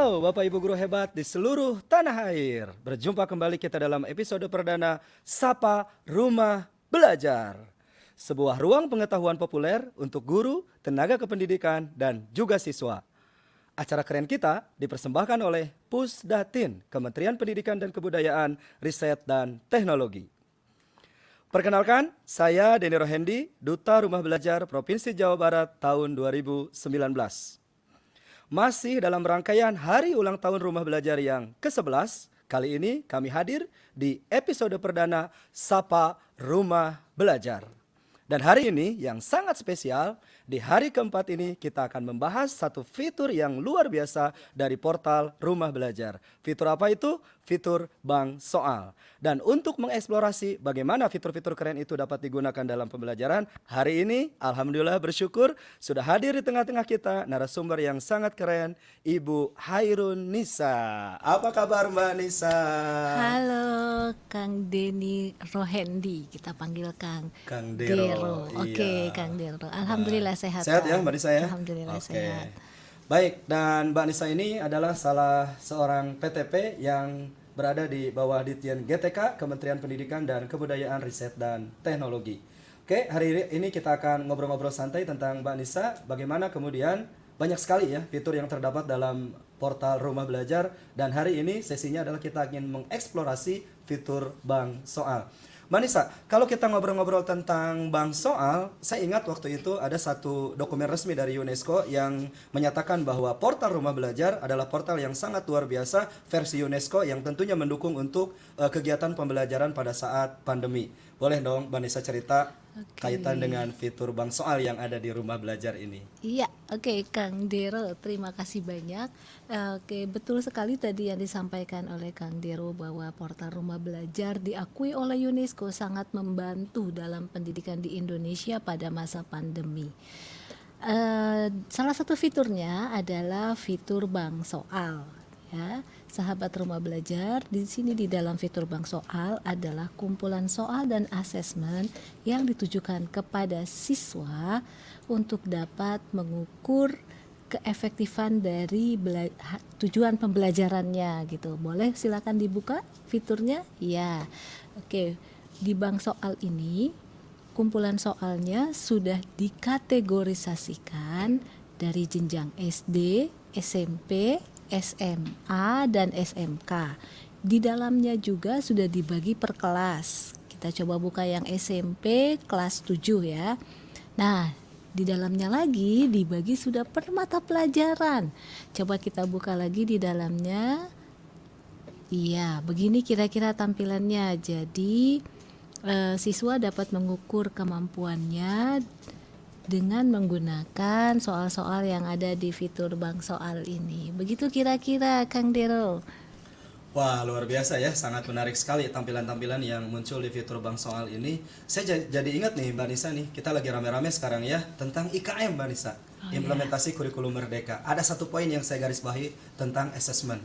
Halo Bapak Ibu Guru hebat di seluruh tanah air. Berjumpa kembali kita dalam episode perdana Sapa Rumah Belajar. Sebuah ruang pengetahuan populer untuk guru, tenaga kependidikan, dan juga siswa. Acara keren kita dipersembahkan oleh Pusdatin, Kementerian Pendidikan dan Kebudayaan, Riset dan Teknologi. Perkenalkan, saya Denny Rohendi, Duta Rumah Belajar Provinsi Jawa Barat tahun 2019. Masih dalam rangkaian hari ulang tahun rumah belajar yang ke-11, kali ini kami hadir di episode perdana Sapa Rumah Belajar. Dan hari ini yang sangat spesial, di hari keempat ini kita akan membahas satu fitur yang luar biasa dari portal Rumah Belajar. Fitur apa itu? Fitur Bank Soal. Dan untuk mengeksplorasi bagaimana fitur-fitur keren itu dapat digunakan dalam pembelajaran, hari ini Alhamdulillah bersyukur sudah hadir di tengah-tengah kita narasumber yang sangat keren, Ibu Hairun Nisa. Apa kabar Mbak Nisa? Halo, Kang Deni Rohendi, kita panggil Kang Kang Dero. Oke, iya. Kang Dero. Alhamdulillah sehat. Sehat ya Kang. Mbak Nisa ya? Alhamdulillah Oke. sehat. Baik, dan Mbak Nisa ini adalah salah seorang PTP yang berada di bawah Ditjen GTK, Kementerian Pendidikan dan Kebudayaan Riset dan Teknologi. Oke, hari ini kita akan ngobrol-ngobrol santai tentang Mbak Nisa, bagaimana kemudian banyak sekali ya fitur yang terdapat dalam portal Rumah Belajar dan hari ini sesinya adalah kita ingin mengeksplorasi fitur Bank Soal. Mbak Nisa, kalau kita ngobrol-ngobrol tentang bank soal, saya ingat waktu itu ada satu dokumen resmi dari UNESCO yang menyatakan bahwa portal rumah belajar adalah portal yang sangat luar biasa versi UNESCO yang tentunya mendukung untuk eh, kegiatan pembelajaran pada saat pandemi. Boleh dong Mbak Nisa cerita Oke. kaitan dengan fitur bank soal yang ada di rumah belajar ini. Iya, oke Kang Dero, terima kasih banyak. Oke, betul sekali tadi yang disampaikan oleh Kang Dero bahwa portal rumah belajar diakui oleh UNESCO sangat membantu dalam pendidikan di Indonesia pada masa pandemi. Eh, salah satu fiturnya adalah fitur bank soal ya sahabat rumah belajar di sini di dalam fitur bank soal adalah kumpulan soal dan asesmen yang ditujukan kepada siswa untuk dapat mengukur keefektifan dari tujuan pembelajarannya gitu. Boleh silakan dibuka fiturnya? Ya. Oke di bank soal ini kumpulan soalnya sudah dikategorisasikan dari jenjang SD, SMP, SMA, dan SMK. Di dalamnya juga sudah dibagi per kelas. Kita coba buka yang SMP kelas 7 ya. Nah, di dalamnya lagi dibagi sudah per mata pelajaran. Coba kita buka lagi di dalamnya. Iya, begini kira-kira tampilannya. Jadi eh, siswa dapat mengukur kemampuannya dengan menggunakan soal-soal yang ada di fitur bank soal ini. Begitu kira-kira Kang Dero. Wah luar biasa ya, sangat menarik sekali tampilan-tampilan yang muncul di fitur bank soal ini. Saya ja- jadi ingat nih Mbak Nisa nih, kita lagi rame-rame sekarang ya tentang IKM Mbak Nisa, implementasi kurikulum merdeka. Ada satu poin yang saya garis bawahi tentang assessment.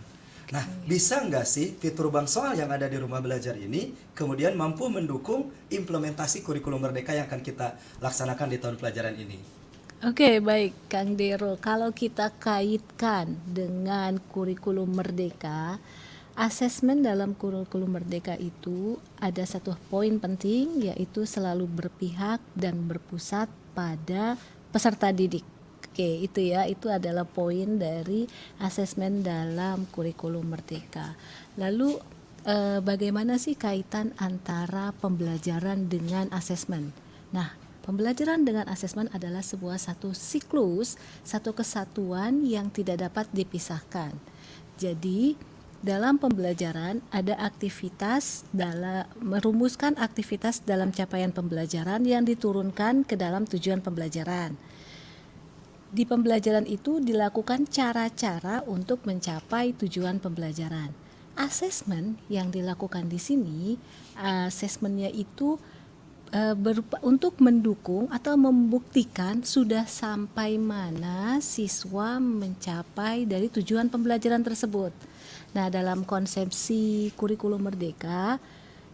Nah, bisa nggak sih fitur bank soal yang ada di rumah belajar ini kemudian mampu mendukung implementasi kurikulum merdeka yang akan kita laksanakan di tahun pelajaran ini? Oke, baik Kang Dero. Kalau kita kaitkan dengan kurikulum merdeka, asesmen dalam kurikulum merdeka itu ada satu poin penting yaitu selalu berpihak dan berpusat pada peserta didik. Oke, itu ya, itu adalah poin dari asesmen dalam kurikulum merdeka. Lalu eh, bagaimana sih kaitan antara pembelajaran dengan asesmen? Nah, pembelajaran dengan asesmen adalah sebuah satu siklus, satu kesatuan yang tidak dapat dipisahkan. Jadi, dalam pembelajaran ada aktivitas dalam merumuskan aktivitas dalam capaian pembelajaran yang diturunkan ke dalam tujuan pembelajaran. Di pembelajaran itu dilakukan cara-cara untuk mencapai tujuan pembelajaran. Asesmen yang dilakukan di sini, asesmennya itu eh, berupa untuk mendukung atau membuktikan sudah sampai mana siswa mencapai dari tujuan pembelajaran tersebut. Nah, dalam konsepsi kurikulum merdeka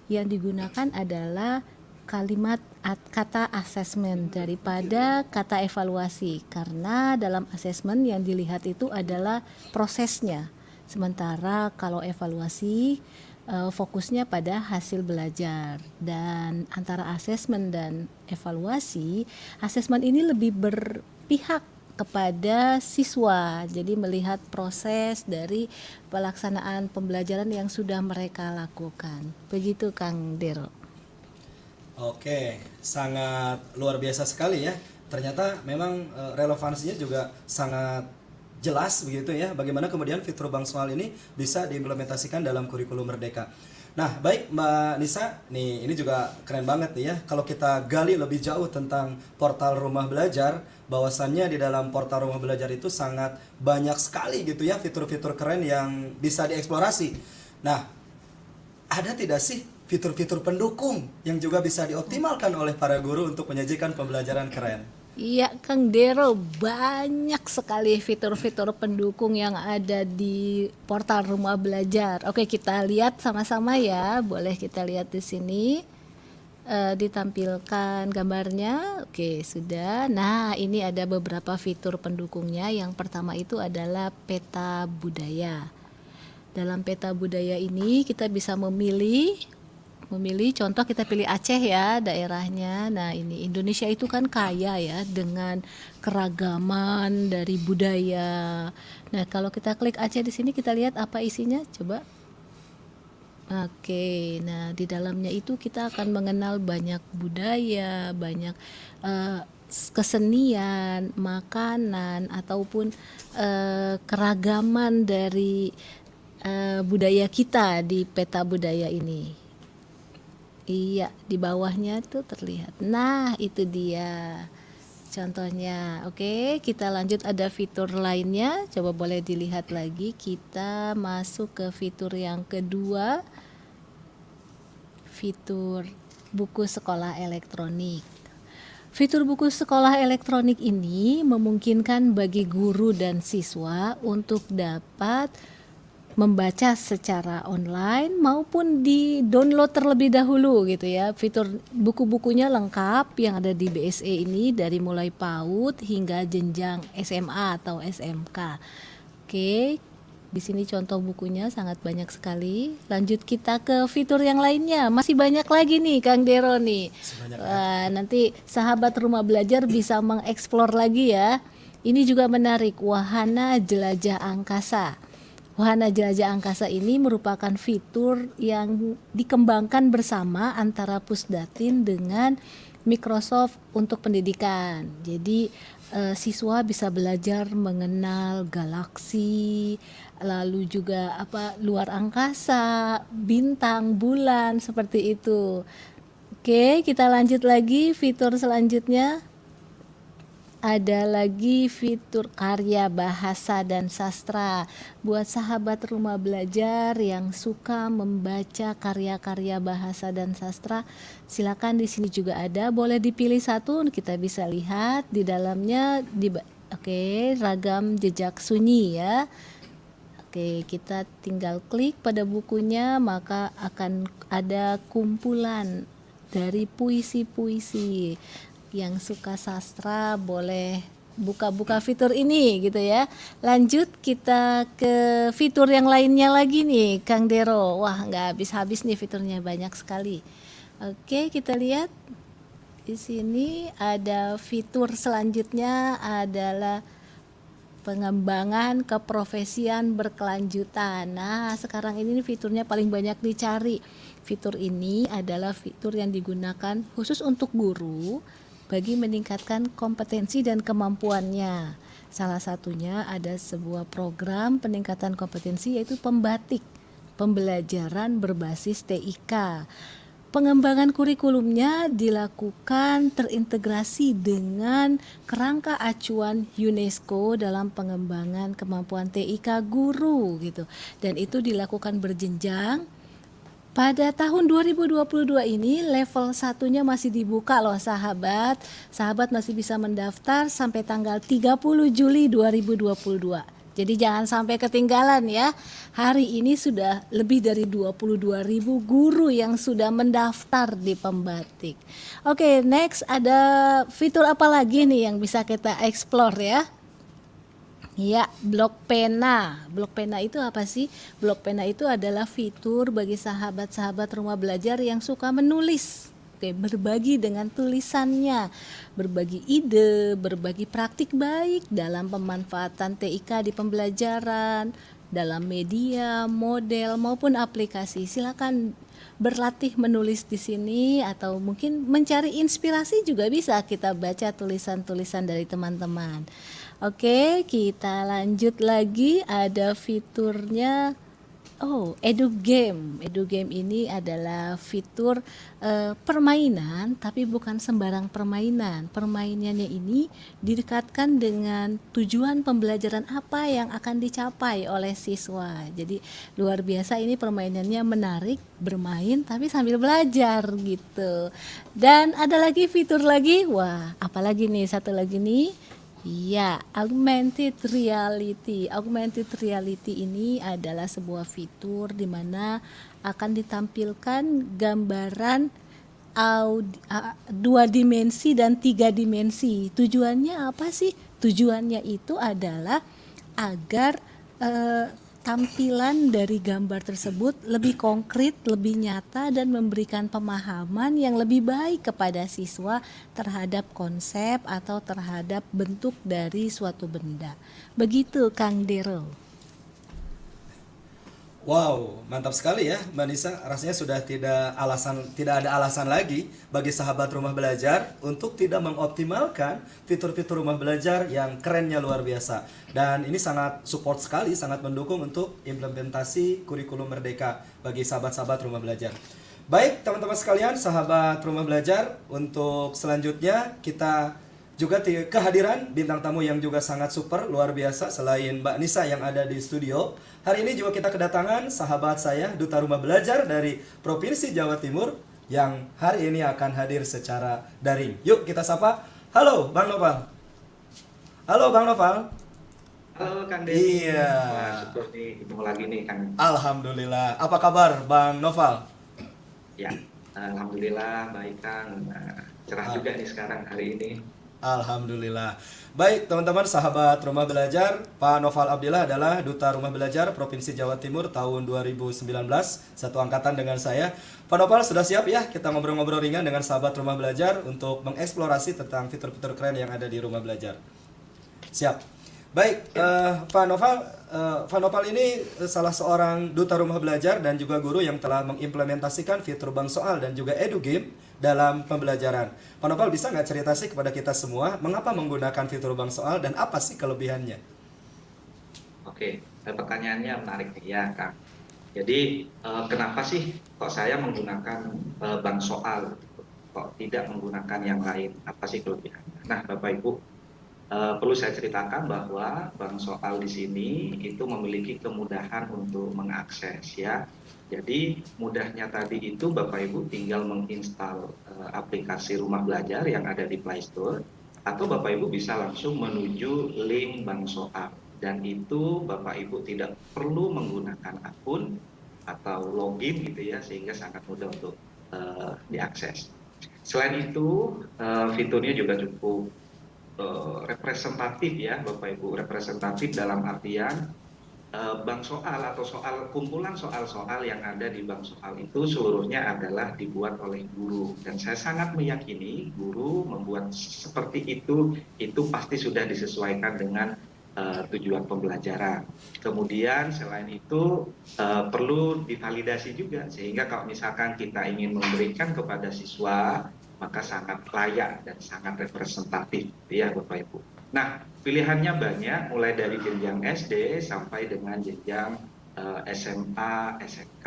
yang digunakan adalah kalimat at- kata asesmen daripada kata evaluasi. Karena dalam asesmen yang dilihat itu adalah prosesnya. Sementara kalau evaluasi eh, fokusnya pada hasil belajar. Dan antara asesmen dan evaluasi asesmen ini lebih berpihak kepada siswa. Jadi melihat proses dari pelaksanaan pembelajaran yang sudah mereka lakukan. Begitu Kang Dero Oke, sangat luar biasa sekali ya. Ternyata memang eh, relevansinya juga sangat jelas begitu ya. Bagaimana kemudian fitur bank soal ini bisa diimplementasikan dalam kurikulum merdeka. Nah, baik Mbak Nisa, nih ini juga keren banget nih ya. Kalau kita gali lebih jauh tentang portal rumah belajar, bahwasannya di dalam portal rumah belajar itu sangat banyak sekali gitu ya fitur-fitur keren yang bisa dieksplorasi. Nah, ada tidak sih fitur-fitur pendukung yang juga bisa dioptimalkan oleh para guru untuk menyajikan pembelajaran keren? Iya Kang Dero banyak sekali fitur-fitur pendukung yang ada di portal rumah belajar. Oke kita lihat sama-sama ya, boleh kita lihat di sini Eh, ditampilkan gambarnya. Oke sudah. Nah ini ada beberapa fitur pendukungnya. Yang pertama itu adalah peta budaya. Dalam peta budaya ini kita bisa memilih memilih contoh kita pilih Aceh ya daerahnya. Nah, ini Indonesia itu kan kaya ya dengan keragaman dari budaya. Nah, kalau kita klik Aceh di sini kita lihat apa isinya coba. Oke, nah di dalamnya itu kita akan mengenal banyak budaya, banyak eh, kesenian, makanan ataupun eh, keragaman dari eh, budaya kita di peta budaya ini. Iya, di bawahnya tuh terlihat. Nah, itu dia contohnya. Oke, kita lanjut ada fitur lainnya. Coba boleh dilihat lagi. Kita masuk ke fitur yang kedua. Fitur buku sekolah elektronik. Fitur buku sekolah elektronik ini memungkinkan bagi guru dan siswa untuk dapat membaca secara online maupun di download terlebih dahulu gitu ya. Fitur buku-bukunya lengkap yang ada di BSE ini dari mulai PAUD hingga jenjang SMA atau SMK. Oke, di sini contoh bukunya sangat banyak sekali. Lanjut kita ke fitur yang lainnya. Masih banyak lagi nih Kang Dero nih. Wah, nanti sahabat rumah belajar bisa mengeksplor lagi ya. Ini juga menarik wahana jelajah angkasa. Wahana jelajah angkasa ini merupakan fitur yang dikembangkan bersama antara Pusdatin dengan Microsoft untuk pendidikan. Jadi eh, siswa bisa belajar mengenal galaksi, lalu juga apa luar angkasa, bintang, bulan seperti itu. Oke, kita lanjut lagi fitur selanjutnya ada lagi fitur karya bahasa dan sastra. Buat sahabat rumah belajar yang suka membaca karya-karya bahasa dan sastra silakan di sini juga ada. Boleh dipilih satu kita bisa lihat di dalamnya di oke ragam jejak sunyi ya. Oke, kita tinggal klik pada bukunya, maka akan ada kumpulan dari puisi-puisi yang suka sastra boleh buka-buka fitur ini gitu ya. Lanjut kita ke fitur yang lainnya lagi nih, Kang Dero. Wah, nggak habis-habis nih fiturnya banyak sekali. Oke, kita lihat di sini ada fitur selanjutnya adalah pengembangan keprofesian berkelanjutan. Nah, sekarang ini fiturnya paling banyak dicari. Fitur ini adalah fitur yang digunakan khusus untuk guru bagi meningkatkan kompetensi dan kemampuannya. Salah satunya ada sebuah program peningkatan kompetensi yaitu pembatik, pembelajaran berbasis TIK. Pengembangan kurikulumnya dilakukan terintegrasi dengan kerangka acuan UNESCO dalam pengembangan kemampuan TIK guru gitu. Dan itu dilakukan berjenjang pada tahun 2022 ini level satunya masih dibuka loh sahabat. Sahabat masih bisa mendaftar sampai tanggal 30 Juli 2022. Jadi jangan sampai ketinggalan ya. Hari ini sudah lebih dari 22 ribu guru yang sudah mendaftar di pembatik. Oke, next ada fitur apa lagi nih yang bisa kita explore ya? Ya, blok pena. Blok pena itu apa sih? Blok pena itu adalah fitur bagi sahabat-sahabat rumah belajar yang suka menulis. Oke, berbagi dengan tulisannya, berbagi ide, berbagi praktik baik dalam pemanfaatan TIK di pembelajaran, dalam media, model maupun aplikasi. Silakan berlatih menulis di sini atau mungkin mencari inspirasi juga bisa kita baca tulisan-tulisan dari teman-teman. Oke, kita lanjut lagi ada fiturnya Oh, edu game. Edu game ini adalah fitur uh, permainan, tapi bukan sembarang permainan. Permainannya ini didekatkan dengan tujuan pembelajaran apa yang akan dicapai oleh siswa. Jadi luar biasa ini permainannya menarik, bermain tapi sambil belajar gitu. Dan ada lagi fitur lagi, wah, apalagi nih satu lagi nih Iya, augmented reality. Augmented reality ini adalah sebuah fitur di mana akan ditampilkan gambaran dua dimensi dan tiga dimensi. Tujuannya apa sih? Tujuannya itu adalah agar uh, tampilan dari gambar tersebut lebih konkret, lebih nyata dan memberikan pemahaman yang lebih baik kepada siswa terhadap konsep atau terhadap bentuk dari suatu benda. Begitu Kang Dero. Wow, mantap sekali ya Mbak Nisa. Rasanya sudah tidak alasan tidak ada alasan lagi bagi sahabat rumah belajar untuk tidak mengoptimalkan fitur-fitur rumah belajar yang kerennya luar biasa. Dan ini sangat support sekali, sangat mendukung untuk implementasi kurikulum merdeka bagi sahabat-sahabat rumah belajar. Baik, teman-teman sekalian, sahabat rumah belajar, untuk selanjutnya kita juga kehadiran bintang tamu yang juga sangat super luar biasa selain Mbak Nisa yang ada di studio. Hari ini juga kita kedatangan sahabat saya duta rumah belajar dari Provinsi Jawa Timur yang hari ini akan hadir secara daring. Yuk kita sapa. Halo Bang Noval. Halo Bang Noval. Halo Kang Denny. Iya. Wah, syukur nih ketemu lagi nih Kang. Alhamdulillah. Apa kabar Bang Noval? Ya, Alhamdulillah baik Kang. Nah, cerah ah. juga nih sekarang hari ini. Alhamdulillah. Baik, teman-teman sahabat Rumah Belajar, Pak Noval Abdillah adalah Duta Rumah Belajar Provinsi Jawa Timur tahun 2019, satu angkatan dengan saya. Pak Noval sudah siap ya kita ngobrol-ngobrol ringan dengan sahabat Rumah Belajar untuk mengeksplorasi tentang fitur-fitur keren yang ada di Rumah Belajar. Siap. Baik, uh, Pak Noval, uh, Pak Noval ini salah seorang duta rumah belajar dan juga guru yang telah mengimplementasikan fitur bank soal dan juga edu game dalam pembelajaran. Pak Nopal bisa nggak cerita sih kepada kita semua mengapa menggunakan fitur bank soal dan apa sih kelebihannya? Oke, eh, pertanyaannya menarik ya Kak. Jadi eh, kenapa sih kok saya menggunakan eh, bank soal, kok tidak menggunakan yang lain? Apa sih kelebihannya? Nah Bapak Ibu, perlu saya ceritakan bahwa bank soal di sini itu memiliki kemudahan untuk mengakses ya. Jadi mudahnya tadi itu Bapak Ibu tinggal menginstal uh, aplikasi rumah belajar yang ada di Play Store atau Bapak Ibu bisa langsung menuju link Bank Soal dan itu Bapak Ibu tidak perlu menggunakan akun atau login gitu ya sehingga sangat mudah untuk uh, diakses. Selain itu uh, fiturnya juga cukup. uh, representatif ya Bapak Ibu representatif dalam artian Eh, bank soal atau soal kumpulan soal-soal yang ada di bank soal itu seluruhnya adalah dibuat oleh guru dan saya sangat meyakini guru membuat seperti itu itu pasti sudah disesuaikan dengan uh, tujuan pembelajaran. Kemudian selain itu uh, perlu divalidasi juga sehingga kalau misalkan kita ingin memberikan kepada siswa maka sangat layak dan sangat representatif ya Bapak Ibu. Nah, pilihannya banyak mulai dari jenjang SD sampai dengan jenjang uh, eh, SMA, SMK.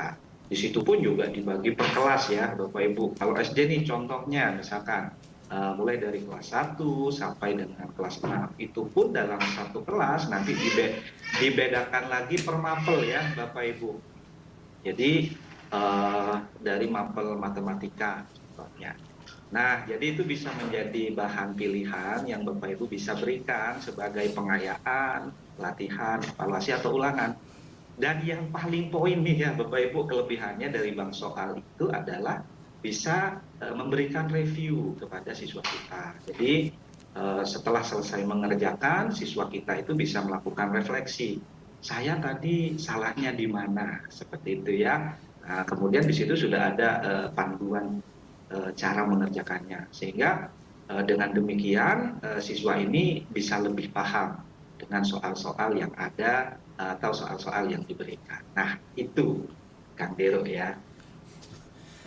Di situ pun juga dibagi per kelas ya, Bapak Ibu. Kalau SD nih contohnya misalkan uh, mulai dari kelas 1 sampai dengan kelas 6. Itu pun dalam satu kelas nanti dibe dibedakan lagi per mapel ya, Bapak Ibu. Jadi uh, dari mapel matematika contohnya. Nah, jadi itu bisa menjadi bahan pilihan yang Bapak Ibu bisa berikan sebagai pengayaan, latihan, evaluasi atau ulangan. Dan yang paling poin nih ya Bapak Ibu kelebihannya dari bank soal itu adalah bisa uh, memberikan review kepada siswa kita. Jadi uh, setelah selesai mengerjakan, siswa kita itu bisa melakukan refleksi. Saya tadi salahnya di mana? Seperti itu ya. Nah, kemudian di situ sudah ada uh, panduan cara mengerjakannya. Sehingga uh, dengan demikian uh, siswa ini bisa lebih paham dengan soal-soal yang ada atau soal-soal yang diberikan. Nah, itu Kang Dero ya.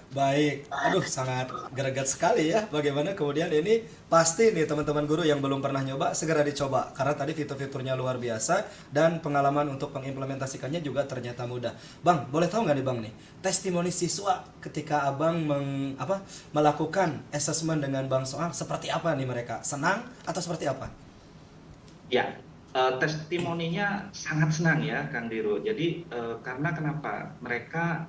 Baik, aduh sangat greget sekali ya bagaimana kemudian ini pasti nih teman-teman guru yang belum pernah nyoba segera dicoba karena tadi fitur-fiturnya luar biasa dan pengalaman untuk mengimplementasikannya juga ternyata mudah. Bang, boleh tahu nggak nih Bang nih testimoni siswa ketika Abang meng, apa, melakukan assessment dengan Bang Soal seperti apa nih mereka? Senang atau seperti apa? Ya, uh, testimoninya sangat senang ya Kang Diro. Jadi uh, karena kenapa? Mereka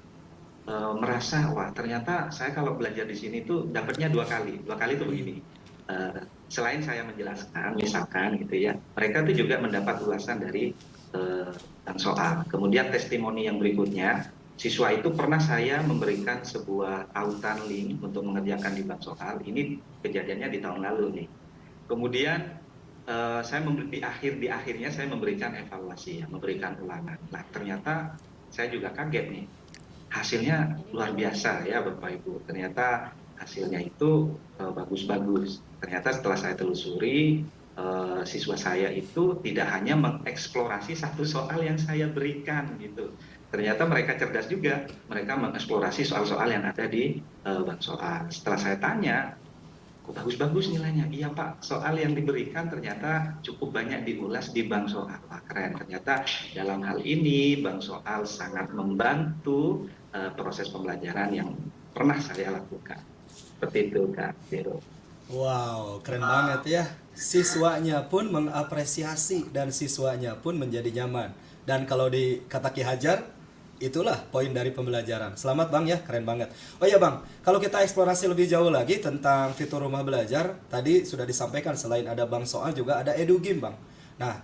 uh, merasa wah ternyata saya kalau belajar di sini tuh dapatnya dua kali. Dua kali tuh begini. Uh, selain saya menjelaskan misalkan gitu ya mereka tuh juga mendapat ulasan dari uh, soal. Kemudian testimoni yang berikutnya siswa itu pernah saya memberikan sebuah autan link untuk mengerjakan di bank soal. Ini kejadiannya di tahun lalu nih. Kemudian uh, saya memberi di akhir di akhirnya saya memberikan evaluasi ya memberikan ulangan. Nah ternyata saya juga kaget nih hasilnya luar biasa ya Bapak Ibu. Ternyata hasilnya itu eh, bagus-bagus. Ternyata setelah saya telusuri, uh, siswa saya itu tidak hanya mengeksplorasi satu soal yang saya berikan gitu. Ternyata mereka cerdas juga. Mereka mengeksplorasi soal-soal yang ada di uh, bank soal. Setelah saya tanya, kok bagus-bagus nilainya? Iya Pak, soal yang diberikan ternyata cukup banyak diulas di bank soal. Wah keren, ternyata dalam hal ini bank soal sangat membantu uh, proses pembelajaran yang pernah saya lakukan. Seperti itu Kak Dero. Wow, keren banget ya. Siswanya pun mengapresiasi dan siswanya pun menjadi nyaman. Dan kalau di kata Ki Hajar, itulah poin dari pembelajaran. Selamat Bang ya, keren banget. Oh iya Bang, kalau kita eksplorasi lebih jauh lagi tentang fitur rumah belajar, tadi sudah disampaikan selain ada Bang Soal juga ada Edu Game Bang. Nah,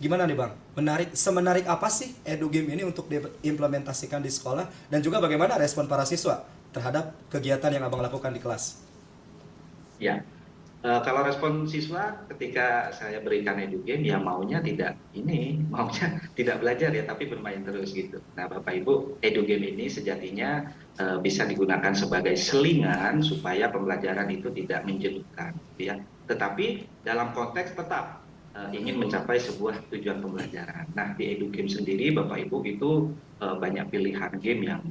Gimana nih Bang? Menarik semenarik apa sih edu game ini untuk diimplementasikan di sekolah dan juga bagaimana respon para siswa terhadap kegiatan yang Abang lakukan di kelas? Ya. Uh, kalau respon siswa ketika saya berikan edu game ya maunya tidak ini, maunya tidak belajar ya tapi bermain terus gitu. Nah, Bapak Ibu, edu game ini sejatinya uh, bisa digunakan sebagai selingan supaya pembelajaran itu tidak menjenuhkan ya. Tetapi dalam konteks tetap uh, ingin mencapai sebuah tujuan pembelajaran. Nah, di Edu Game sendiri, Bapak Ibu itu uh, banyak pilihan game yang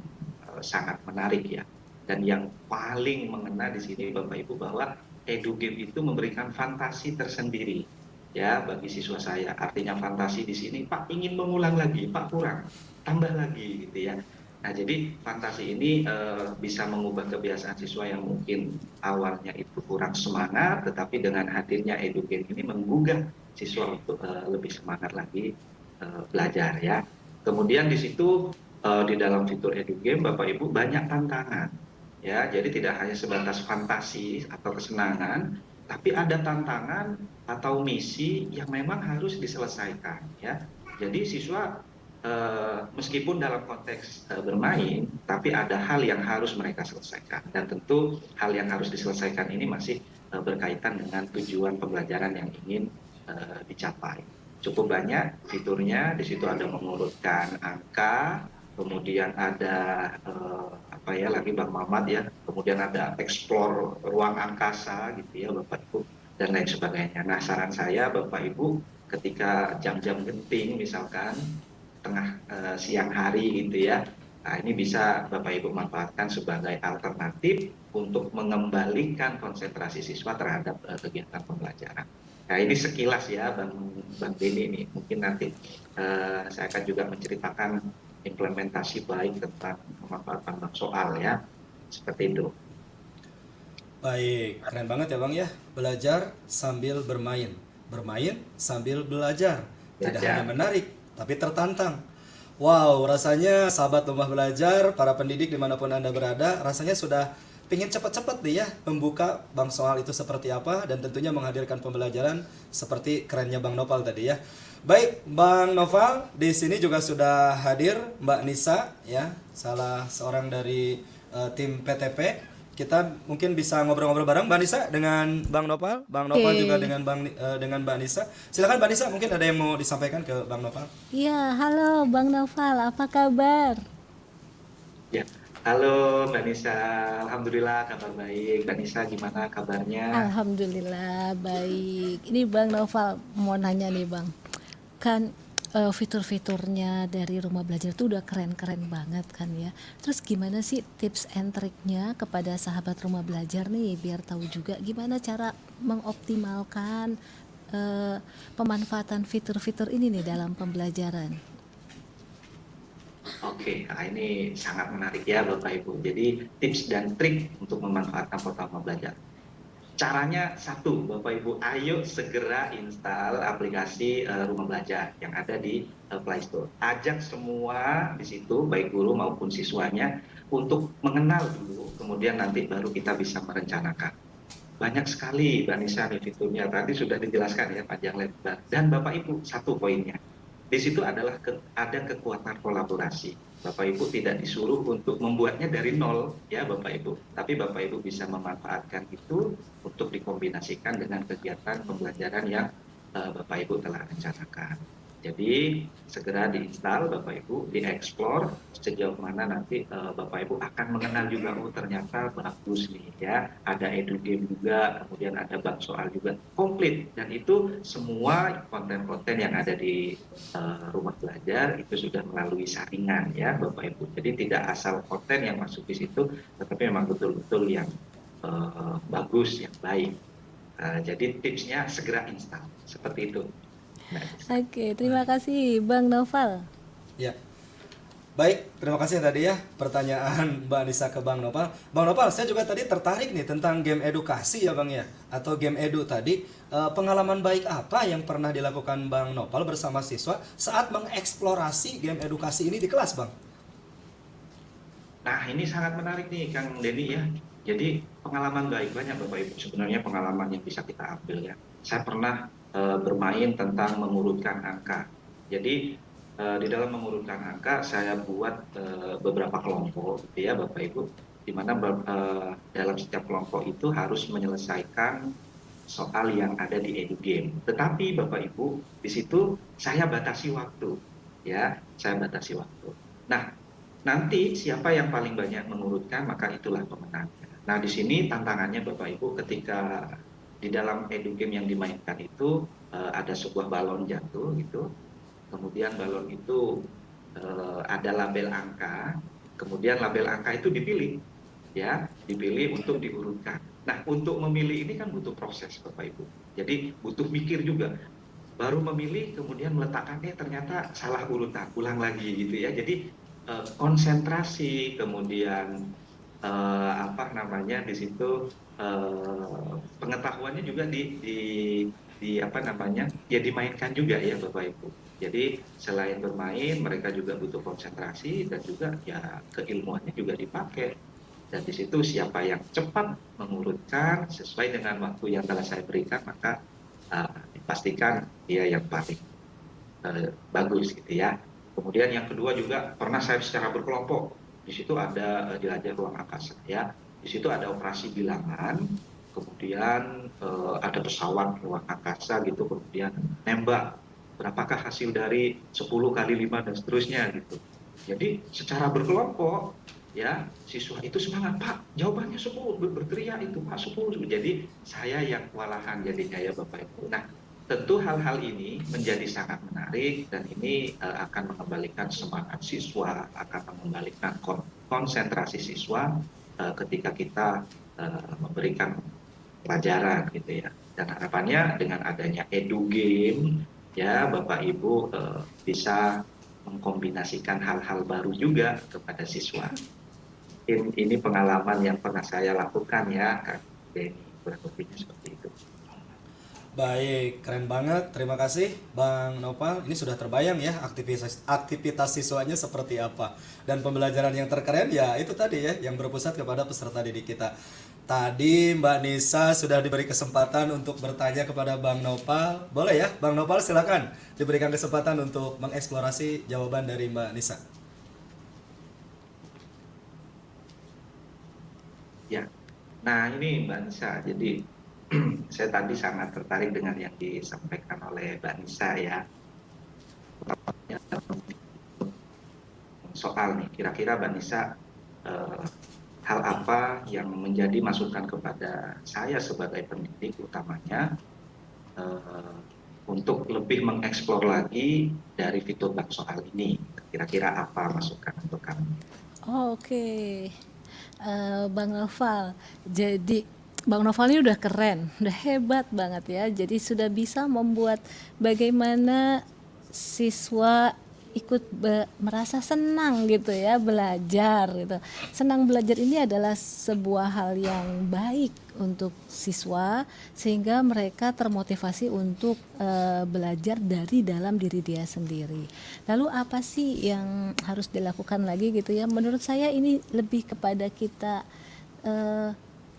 uh, sangat menarik ya. Dan yang paling mengena di sini Bapak Ibu bahwa Edu Game itu memberikan fantasi tersendiri ya bagi siswa saya. Artinya fantasi di sini, Pak ingin mengulang lagi, Pak kurang, tambah lagi gitu ya. Nah, jadi fantasi ini uh, bisa mengubah kebiasaan siswa yang mungkin awalnya itu kurang semangat, tetapi dengan hadirnya EduGame ini menggugah siswa untuk uh, lebih semangat lagi uh, belajar ya. Kemudian di situ uh, di dalam fitur EduGame Bapak Ibu banyak tantangan ya. Jadi tidak hanya sebatas fantasi atau kesenangan, tapi ada tantangan atau misi yang memang harus diselesaikan ya. Jadi siswa Uh, meskipun dalam konteks uh, bermain, tapi ada hal yang harus mereka selesaikan. Dan tentu hal yang harus diselesaikan ini masih berkaitan dengan tujuan pembelajaran yang ingin uh, dicapai. Cukup banyak fiturnya, di situ ada mengurutkan angka, kemudian ada uh, apa ya lagi Bang Mamat ya, kemudian ada explore ruang angkasa gitu ya Bapak Ibu dan lain sebagainya. Nah saran saya Bapak Ibu ketika jam-jam genting misalkan tengah uh, siang hari gitu ya. Nah, ini bisa Bapak Ibu manfaatkan sebagai alternatif untuk mengembalikan konsentrasi siswa terhadap uh, kegiatan pembelajaran. Nah, ini sekilas ya Bang Bang Deni ini. Mungkin nanti uh, saya akan juga menceritakan implementasi baik tentang pemanfaatan soal ya. Seperti itu. Baik, keren banget ya Bang ya. Belajar sambil bermain. Bermain sambil belajar. Tidak belajar. hanya menarik, tapi tertantang. Wow, rasanya sahabat rumah belajar, para pendidik di mana pun Anda berada, rasanya sudah pingin cepat-cepat nih ya membuka Bang Soal itu seperti apa dan tentunya menghadirkan pembelajaran seperti kerennya Bang Nopal tadi ya. Baik, Bang Noval di sini juga sudah hadir Mbak Nisa ya, salah seorang dari uh, tim PTP kita mungkin bisa ngobrol-ngobrol bareng Mbak Nisa dengan Bang Nopal, Bang Nopal Oke. juga dengan Bang uh, dengan Mbak Nisa. Silakan Mbak Nisa, mungkin ada yang mau disampaikan ke Bang Nopal. Iya, halo Bang Noval, apa kabar? Ya, halo Mbak Nisa, Alhamdulillah kabar baik. Mbak Nisa gimana kabarnya? Alhamdulillah baik. Ini Bang Noval mau nanya nih Bang, kan eh, fitur-fiturnya dari rumah belajar itu udah keren-keren banget kan ya. Terus gimana sih tips and triknya kepada sahabat rumah belajar nih biar tahu juga gimana cara mengoptimalkan eh, pemanfaatan fitur-fitur ini nih dalam pembelajaran. Oke, nah ini sangat menarik ya Bapak Ibu. Jadi tips dan trik untuk memanfaatkan portal belajar. Caranya satu, Bapak Ibu, ayo segera install aplikasi uh, Rumah Belajar yang ada di uh, Play Store. Ajak semua di situ, baik guru maupun siswanya, untuk mengenal dulu, kemudian nanti baru kita bisa merencanakan. Banyak sekali, Mbak Nisa, fiturnya. Tadi sudah dijelaskan ya, panjang lebar. Dan Bapak Ibu, satu poinnya. Di situ adalah ke, ada kekuatan kolaborasi. Bapak Ibu tidak disuruh untuk membuatnya dari nol, ya Bapak Ibu. Tapi Bapak Ibu bisa memanfaatkan itu untuk dikombinasikan dengan kegiatan pembelajaran yang uh, Bapak Ibu telah rencanakan. Jadi segera diinstal Bapak Ibu, dieksplor sejauh mana nanti uh, Bapak Ibu akan mengenal juga oh ternyata bagus nih ya, ada edu game juga, kemudian ada bab soal juga komplit dan itu semua konten-konten yang ada di uh, rumah belajar itu sudah melalui saringan ya Bapak Ibu. Jadi tidak asal konten yang masuk di situ, tetapi memang betul-betul yang uh, bagus, yang baik. Uh, jadi tipsnya segera install seperti itu. Oke, terima kasih Bang Noval. Ya. Baik, terima kasih tadi ya pertanyaan Mbak Anissa ke Bang Nopal. Bang Nopal, saya juga tadi tertarik nih tentang game edukasi ya Bang ya, atau game edu tadi. Eh, pengalaman baik apa yang pernah dilakukan Bang Nopal bersama siswa saat mengeksplorasi game edukasi ini di kelas Bang? Nah, ini sangat menarik nih Kang Denny ya. Jadi pengalaman baik banyak Bapak Ibu sebenarnya pengalaman yang bisa kita ambil ya. Saya pernah bermain tentang mengurutkan angka. Jadi uh, di dalam mengurutkan angka saya buat uh, beberapa kelompok gitu ya Bapak Ibu di mana dalam setiap kelompok itu harus menyelesaikan soal yang ada di edu game. Tetapi Bapak Ibu di situ saya batasi waktu ya, saya batasi waktu. Nah, nanti siapa yang paling banyak mengurutkan maka itulah pemenangnya. Nah, di sini tantangannya Bapak Ibu ketika di dalam edu game yang dimainkan itu uh, ada sebuah balon jatuh gitu. Kemudian balon itu uh, ada label angka, kemudian label angka itu dipilih ya, dipilih untuk diurutkan. Nah, untuk memilih ini kan butuh proses Bapak Ibu. Jadi butuh mikir juga. Baru memilih kemudian meletakkannya ternyata salah urutan, ulang lagi gitu ya. Jadi konsentrasi kemudian apa namanya di situ pengetahuannya juga di, di di apa namanya ya dimainkan juga ya bapak ibu. Jadi selain bermain mereka juga butuh konsentrasi dan juga ya keilmuannya juga dipakai. Dan di situ siapa yang cepat mengurutkan sesuai dengan waktu yang telah saya berikan maka uh, dipastikan dia yang paling uh, bagus gitu ya. Kemudian yang kedua juga pernah saya secara berkelompok. Di situ ada uh, jelajah ruang angkasa ya di situ ada operasi bilangan kemudian uh, ada pesawat ruang angkasa gitu kemudian nembak. Berapakah hasil dari 10 kali 5 dan seterusnya gitu. Jadi secara berkelompok ya siswa itu semangat pak jawabannya 10 ber berteriak itu pak 10 jadi saya yang kewalahan jadinya ya bapak ibu. Nah tentu hal-hal ini menjadi sangat menarik dan ini uh, akan mengembalikan semangat siswa akan mengembalikan kon konsentrasi siswa uh, ketika kita uh, memberikan pelajaran gitu ya. Dan harapannya dengan adanya edu game ya bapak ibu uh, bisa mengkombinasikan hal-hal baru juga kepada siswa. In, ini pengalaman yang pernah saya lakukan ya kak Denny kurang lebihnya seperti Baik, keren banget. Terima kasih Bang Nopal. Ini sudah terbayang ya aktivitas aktivitas siswanya seperti apa. Dan pembelajaran yang terkeren ya itu tadi ya yang berpusat kepada peserta didik kita. Tadi Mbak Nisa sudah diberi kesempatan untuk bertanya kepada Bang Nopal. Boleh ya, Bang Nopal silakan diberikan kesempatan untuk mengeksplorasi jawaban dari Mbak Nisa. Ya, nah ini Mbak Nisa, jadi saya tadi sangat tertarik dengan yang disampaikan oleh Mbak Nisa ya. Soal nih, kira-kira Mbak Nisa eh, hal apa yang menjadi masukan kepada saya sebagai pendidik utamanya eh, untuk lebih mengeksplor lagi dari fitur bank soal ini. Kira-kira apa masukan untuk kami? Oh, Oke, Eh, Bang Noval. Jadi Bang Noval ini udah keren, udah hebat banget ya. Jadi sudah bisa membuat bagaimana siswa ikut merasa senang gitu ya belajar gitu. Senang belajar ini adalah sebuah hal yang baik untuk siswa sehingga mereka termotivasi untuk eh, belajar dari dalam diri dia sendiri. Lalu apa sih yang harus dilakukan lagi gitu ya? Menurut saya ini lebih kepada kita eh,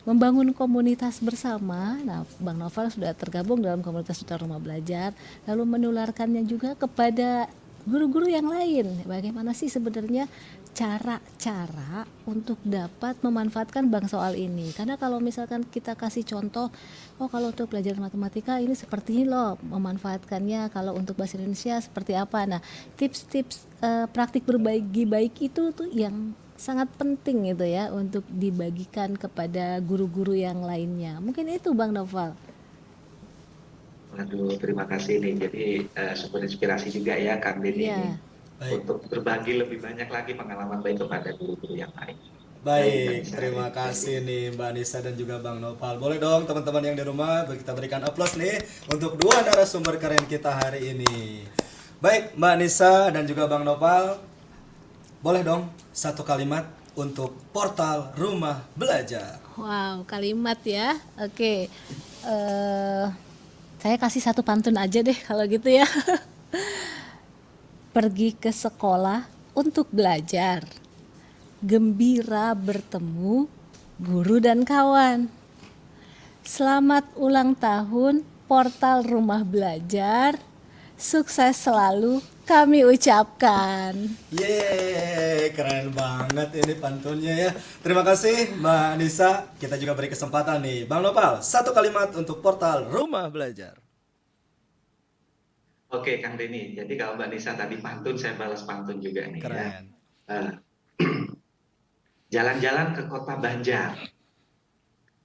membangun komunitas bersama. Nah, Bang Novel sudah tergabung dalam komunitas Duta Rumah Belajar, lalu menularkannya juga kepada guru-guru yang lain. Bagaimana sih sebenarnya cara-cara untuk dapat memanfaatkan bank soal ini? Karena kalau misalkan kita kasih contoh, oh kalau untuk belajar matematika ini seperti ini loh memanfaatkannya. Kalau untuk bahasa Indonesia seperti apa? Nah, tips-tips eh, praktik berbagi baik itu tuh yang sangat penting gitu ya untuk dibagikan kepada guru-guru yang lainnya. Mungkin itu Bang Noval. Waduh, terima kasih nih. Jadi eh, sumber inspirasi juga ya Kang Denny Iya. ini Baik. untuk berbagi lebih banyak lagi pengalaman baik kepada guru-guru yang lain. Baik, Baik, terima kasih nih Mbak Nisa dan juga Bang Nopal. Boleh dong teman-teman yang di rumah kita berikan aplaus nih untuk dua narasumber keren kita hari ini. Baik, Mbak Nisa dan juga Bang Nopal. Boleh dong satu kalimat untuk portal Rumah Belajar. Wow, kalimat ya. Oke. eh saya kasih satu pantun aja deh kalau gitu ya. Pergi ke sekolah untuk belajar. Gembira bertemu guru dan kawan. Selamat ulang tahun portal Rumah Belajar. Sukses selalu kami ucapkan. Yeay, keren banget ini pantunnya ya. Terima kasih Mbak Nisa. Kita juga beri kesempatan nih. Bang Nopal, satu kalimat untuk portal Rumah Belajar. Oke, Kang Denny. Jadi kalau Mbak Nisa tadi pantun, saya balas pantun juga nih ya. Keren. Eh, Jalan-jalan ke kota Banjar.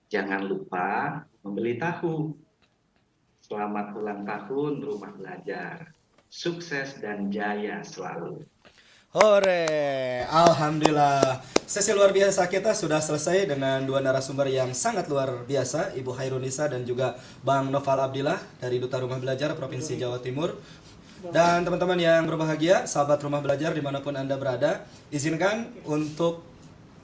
Jangan lupa membeli tahu. Selamat ulang tahun rumah belajar. Sukses dan jaya selalu. Hore, Alhamdulillah. Sesi luar biasa kita sudah selesai dengan dua narasumber yang sangat luar biasa, Ibu Hairunisa dan juga Bang Noval Abdillah dari Duta Rumah Belajar Provinsi Jawa Timur. Dan teman-teman yang berbahagia, sahabat rumah belajar di mana pun Anda berada, izinkan untuk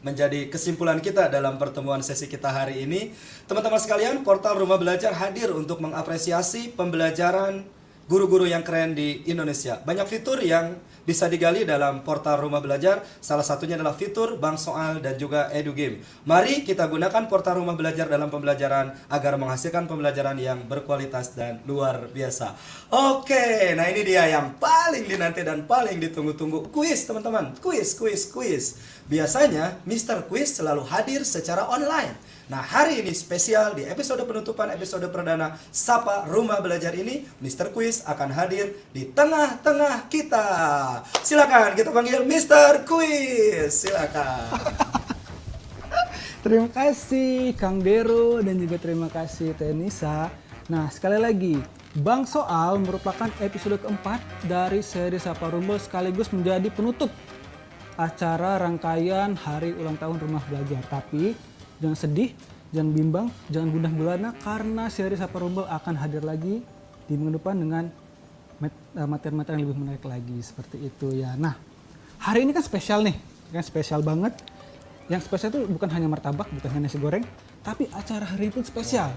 menjadi kesimpulan kita dalam pertemuan sesi kita hari ini. Teman-teman sekalian, portal Rumah Belajar hadir untuk mengapresiasi pembelajaran guru-guru yang keren di Indonesia. Banyak fitur yang bisa digali dalam portal Rumah Belajar. Salah satunya adalah fitur bank soal dan juga edu game. Mari kita gunakan portal Rumah Belajar dalam pembelajaran agar menghasilkan pembelajaran yang berkualitas dan luar biasa. Oke, nah ini dia yang paling dinanti dan paling ditunggu-tunggu kuis teman-teman. Kuis, kuis, kuis. Biasanya Mr. Quiz selalu hadir secara online. Nah hari ini spesial di episode penutupan episode perdana Sapa Rumah Belajar ini Mr. Quiz akan hadir di tengah-tengah kita Silakan kita panggil Mr. Quiz Silakan Terima kasih Kang Dero dan juga terima kasih Teh Nisa. Nah sekali lagi, Bang Soal merupakan episode keempat dari seri Sapa Rumble sekaligus menjadi penutup acara rangkaian Hari Ulang Tahun Rumah Belajar. Tapi jangan sedih, jangan bimbang, jangan gundah gulana karena seri Sapa Rumble akan hadir lagi di minggu depan dengan eh, materi-materi yang lebih menarik lagi seperti itu ya. Nah hari ini kan spesial nih, kan spesial banget. Yang spesial itu bukan hanya martabak, bukan hanya nasi goreng, tapi acara hari ini pun spesial.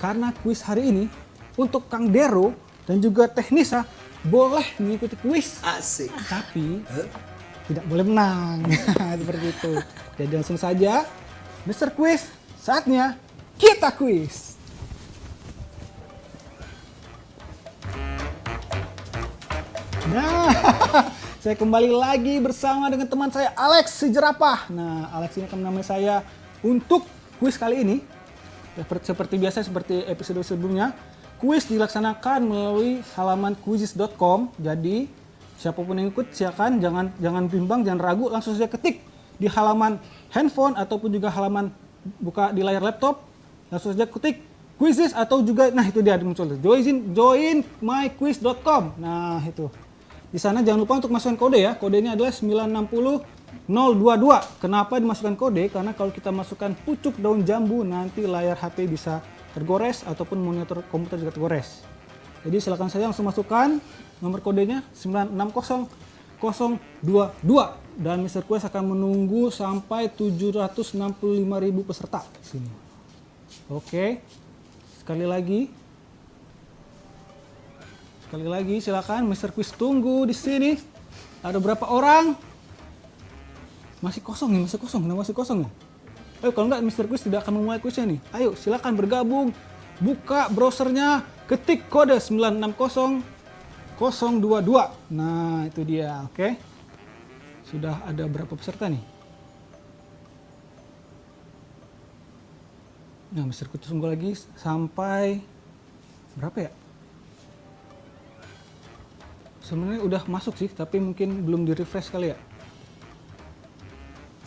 Karena kuis hari ini untuk Kang Dero dan juga Teh Nisa boleh mengikuti kuis, Asik. tapi tidak boleh menang. Seperti itu. Jadi langsung saja, Mr. Quiz, saatnya kita kuis. Nah, saya kembali lagi bersama dengan teman saya Alex si jerapah. Nah, Alex ini akan menemani saya untuk kuis kali ini. Seperti, biasa, seperti episode sebelumnya, kuis dilaksanakan melalui halaman quizzes.com. Jadi, siapa pun yang ikut silakan jangan jangan bimbang, jangan ragu, langsung saja ketik di halaman handphone ataupun juga halaman buka di layar laptop, langsung saja ketik quizzes atau juga nah itu dia muncul join join myquiz.com. Nah, itu. Di sana jangan lupa untuk masukkan kode ya. Kodenya adalah 960022. Kenapa dimasukkan kode? Karena kalau kita masukkan pucuk daun jambu nanti layar HP bisa tergores ataupun monitor komputer juga tergores. Jadi silakan saja langsung masukkan nomor kodenya 960022 dan Mr. Quest akan menunggu sampai 765.000 peserta di sini. Oke. Sekali lagi Sekali lagi silakan Mr. Quiz tunggu di sini. Ada berapa orang? Masih kosong nih, masih kosong, nah, masih kosong nih. Ayo kalau enggak Mr. Quiz tidak akan memulai quiznya nih. Ayo silakan bergabung. Buka browsernya, ketik kode 960022. Nah, itu dia, oke. Sudah ada berapa peserta nih? Nah, Mr. Quiz tunggu lagi sampai berapa ya? sebenarnya udah masuk sih tapi mungkin belum di refresh kali ya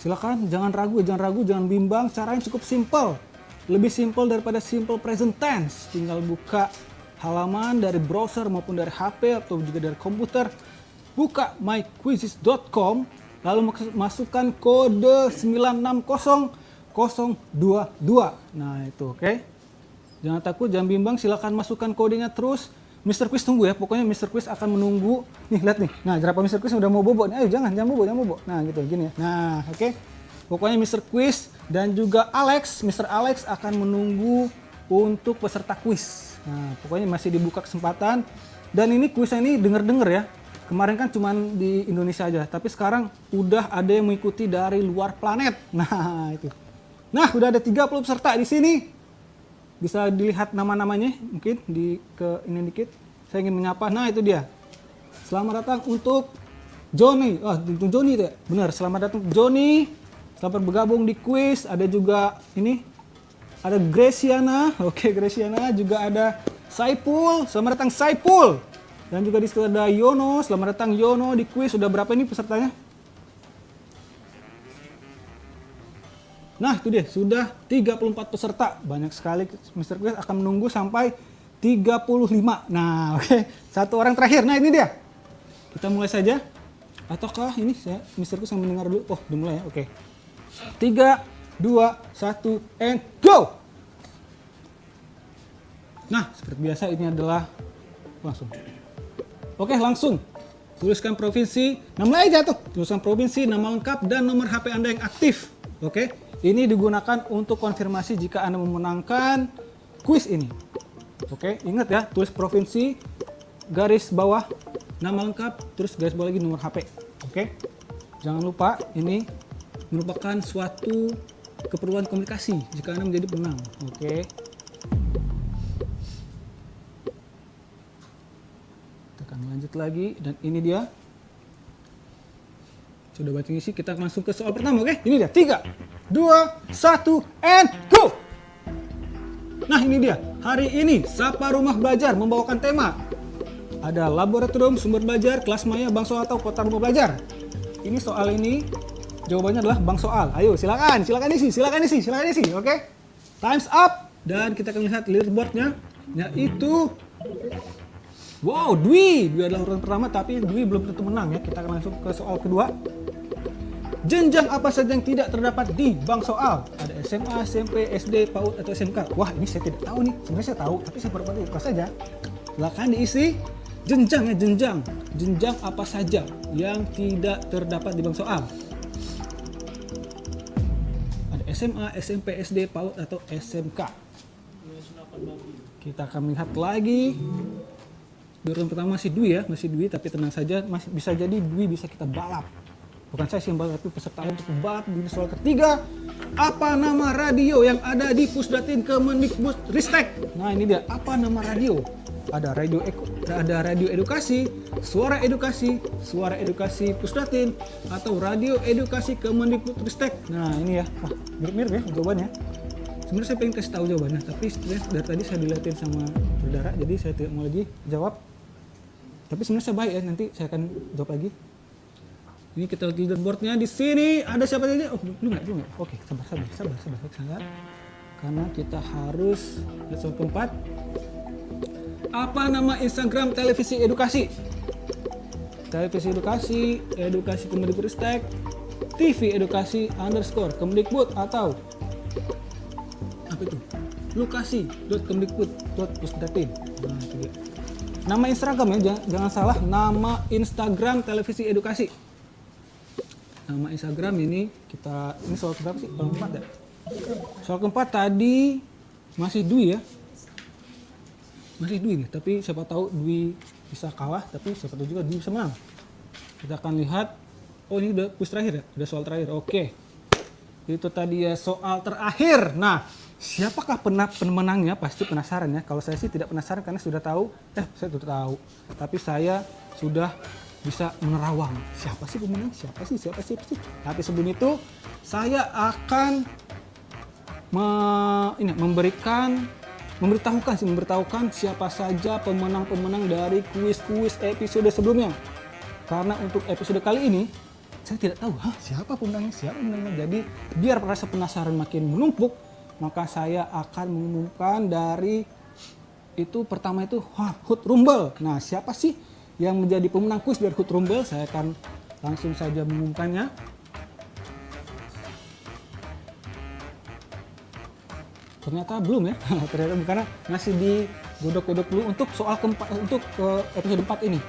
silakan jangan ragu jangan ragu jangan bimbang caranya cukup simple lebih simple daripada simple present tense tinggal buka halaman dari browser maupun dari HP atau juga dari komputer buka myquizzes.com lalu masukkan kode 960022 nah itu oke okay? jangan takut jangan bimbang silakan masukkan kodenya terus Mr. Quiz tunggu ya, pokoknya Mr. Quiz akan menunggu. Nih, lihat nih. Nah, jerapah Mr. Quiz udah mau bobo nih. Ayo jangan, jangan bobo, jangan bobo. Nah, gitu, gini ya. Nah, oke. Okay. Pokoknya Mr. Quiz dan juga Alex, Mr. Alex akan menunggu untuk peserta quiz. Nah, pokoknya masih dibuka kesempatan. Dan ini kuisnya ini denger-denger ya. Kemarin kan cuma di Indonesia aja, tapi sekarang udah ada yang mengikuti dari luar planet. Nah, itu. Nah, udah ada 30 peserta di sini. Bisa dilihat nama-namanya mungkin di ke ini dikit. Saya ingin menyapa. Nah itu dia. Selamat datang untuk Joni. Oh untuk Joni itu ya? Benar selamat datang. Joni selamat bergabung di quiz ada juga ini ada Graciana oke Graciana juga ada Saipul. Selamat datang Saipul dan juga di situ ada Yono selamat datang Yono di quiz sudah berapa ini pesertanya Nah, itu dia, sudah 34 peserta. Banyak sekali Mr. Quiz akan menunggu sampai 35. Nah, oke. Okay. Satu orang terakhir. Nah, ini dia. Kita mulai saja. Ataukah ini saya Mr. Quiz yang mendengar dulu? Oh, dimulai ya. Oke. Okay. 3 2 1 and go. Nah, seperti biasa ini adalah langsung. Oke, langsung. Tuliskan provinsi, nama aja tuh. Tuliskan provinsi, nama lengkap dan nomor HP Anda yang aktif. Oke. Ini digunakan untuk konfirmasi jika Anda memenangkan kuis ini. Oke, ingat ya, tulis provinsi, garis bawah, nama lengkap, terus garis bawah lagi nomor HP. Oke, jangan lupa ini merupakan suatu keperluan komunikasi jika Anda menjadi pemenang. Oke. Tekan lanjut lagi, dan ini dia. Sudah baca isi, kita masuk ke soal pertama, oke? Ini dia, tiga dua, satu, and go! Nah ini dia, hari ini Sapa Rumah Belajar membawakan tema Ada laboratorium sumber belajar, kelas maya, bank soal atau kota rumah belajar Ini soal ini, jawabannya adalah bank soal Ayo silakan, silakan isi, silakan isi, silakan isi, oke? Okay? Time's up Dan kita akan lihat leaderboardnya Yaitu Wow, Dwi, Dwi adalah urutan pertama tapi Dwi belum tentu menang ya Kita akan langsung ke soal kedua Jenjang apa saja yang tidak terdapat di bank soal? Ada SMA, SMP, SD, PAUD, atau SMK? Wah, ini saya tidak tahu nih. Sebenarnya saya tahu, tapi saya baru buka saja. Silakan diisi jenjang ya, jenjang. Jenjang apa saja yang tidak terdapat di bank soal? Ada SMA, SMP, SD, PAUD, atau SMK? Kita akan melihat lagi. Di pertama masih Dwi ya, masih Dwi, tapi tenang saja, masih bisa jadi Dwi bisa kita balap. Bukan saya sih yang balap, tapi peserta untuk balap di soal ketiga. Apa nama radio yang ada di Pusdatin Kemendikbud Ristek? Nah ini dia, apa nama radio? Ada radio ada radio edukasi, suara edukasi, suara edukasi Pusdatin, atau radio edukasi Kemendikbud Ristek. Nah ini ya, wah mirip-mirip ya jawabannya. Sebenarnya saya pengen kasih tahu jawabannya, tapi dari tadi saya dilihatin sama saudara, jadi saya tidak mau lagi jawab. Tapi sebenarnya saya baik ya, nanti saya akan jawab lagi. Ini kita lihat leaderboardnya di sini ada siapa saja? Oh belum nggak belum nggak. Oke sabar sabar sabar sabar sabar. Karena kita harus lihat soal keempat. Apa nama Instagram televisi edukasi? Televisi edukasi, edukasi Kemendikbudristek, TV edukasi underscore Kemendikbud atau apa itu? Lokasi.kemendikbud.pusdatin. Nah itu dia. Nama Instagram ya, jangan, jangan salah. Nama Instagram televisi edukasi. Nama Instagram ini kita ini soal keberapa sih? Soal keempat ya? Soal keempat tadi masih Dwi ya. Masih Dwi nih, tapi siapa tahu Dwi bisa kalah, tapi siapa tahu juga Dwi bisa menang. Kita akan lihat. Oh ini udah push terakhir ya? Udah soal terakhir. Oke. Itu tadi ya soal terakhir. Nah, siapakah pemenangnya? Pasti penasaran ya. Kalau saya sih tidak penasaran karena sudah tahu. Eh, saya sudah tahu. Tapi saya sudah bisa menerawang. Siapa sih pemenang? Siapa sih? Siapa sih? Sih? Tapi sebelum itu, saya akan me- ini, memberikan memberitahukan sih memberitahukan siapa saja pemenang-pemenang dari kuis-kuis episode sebelumnya. Karena untuk episode kali ini saya tidak tahu Hah, siapa pemenangnya, siapa pemenangnya. Jadi biar rasa penasaran makin menumpuk, maka saya akan mengumumkan dari itu pertama itu Hood Rumble. Nah, siapa sih yang menjadi pemenang kuis dari Hood Rumble? Saya akan langsung saja mengumumkannya. Ternyata belum ya, ternyata karena masih digodok-godok dulu untuk soal keempat untuk eh, episode 4 ini.